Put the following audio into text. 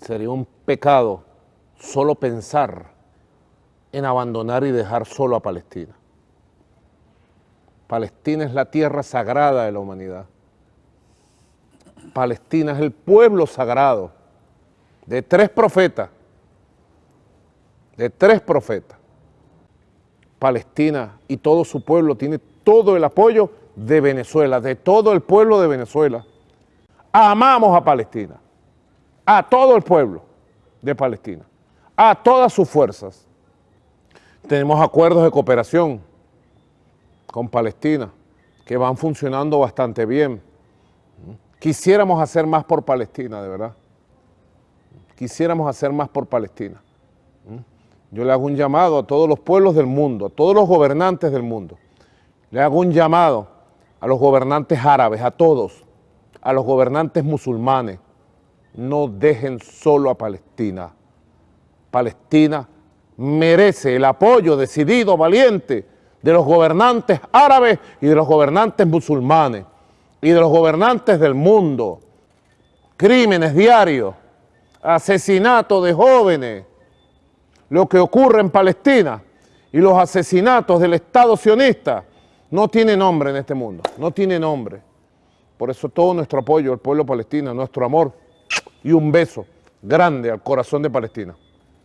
Sería un pecado solo pensar en abandonar y dejar solo a Palestina. Palestina es la tierra sagrada de la humanidad. Palestina es el pueblo sagrado de tres profetas, de tres profetas. Palestina y todo su pueblo tiene todo el apoyo de Venezuela, de todo el pueblo de Venezuela. Amamos a Palestina a todo el pueblo de Palestina, a todas sus fuerzas. Tenemos acuerdos de cooperación con Palestina que van funcionando bastante bien. Quisiéramos hacer más por Palestina, de verdad. Quisiéramos hacer más por Palestina. Yo le hago un llamado a todos los pueblos del mundo, a todos los gobernantes del mundo. Le hago un llamado a los gobernantes árabes, a todos, a los gobernantes musulmanes, no dejen solo a Palestina. Palestina merece el apoyo decidido, valiente, de los gobernantes árabes y de los gobernantes musulmanes y de los gobernantes del mundo. Crímenes diarios, asesinatos de jóvenes, lo que ocurre en Palestina y los asesinatos del Estado sionista no tiene nombre en este mundo, no tiene nombre. Por eso todo nuestro apoyo al pueblo palestino, nuestro amor, y un beso grande al corazón de Palestina.